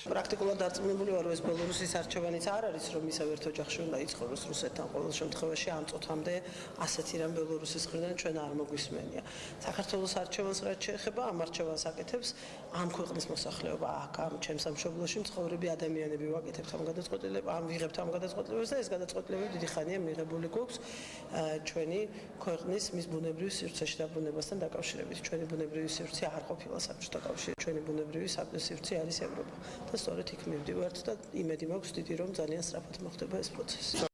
პრაქტიკულად დარწმუნებული ვარ, ეს ბელორუსის არჩევანიც არ არის, რომ ისევ ერთ ოჯახში უნდა იცხოვროს რუსეთთან. ყოველ შემთხვევაში ამ წუთამდე ასეთი რამ ბელორუსის მხრიდან ჩვენ არ მოგვისმენია. საქართველოს არჩევანს რაც შეეხება, ამ არჩევანს აკეთებს ამ ქვეყნის მოსახლეობა, აქ ამ ჩემს სამშობლოში მცხოვრები ადამიანები ვაკეთებთ ამ გადაწყვეტილებას, ამ ვიღებთ ამ გადაწყვეტილებას და ეს გადაწყვეტილებები დიდი ხანია მიღებული გვაქვს ჩვენი ქვეყნის მის ბუნებრივ სივრცეში დაბრუნებასთან დაკავშირებით. ჩვენი ბუნებრივი სივრცე არ ყოფილა საბჭოთა კავშირი, ჩვენი ბუნებრივი სივრცე არის ევროპა. და სწორედ იქ მივდივართ და იმედი მაქვს დიდი რომ ძალიან სწრაფად მოხდება ეს პროცესი.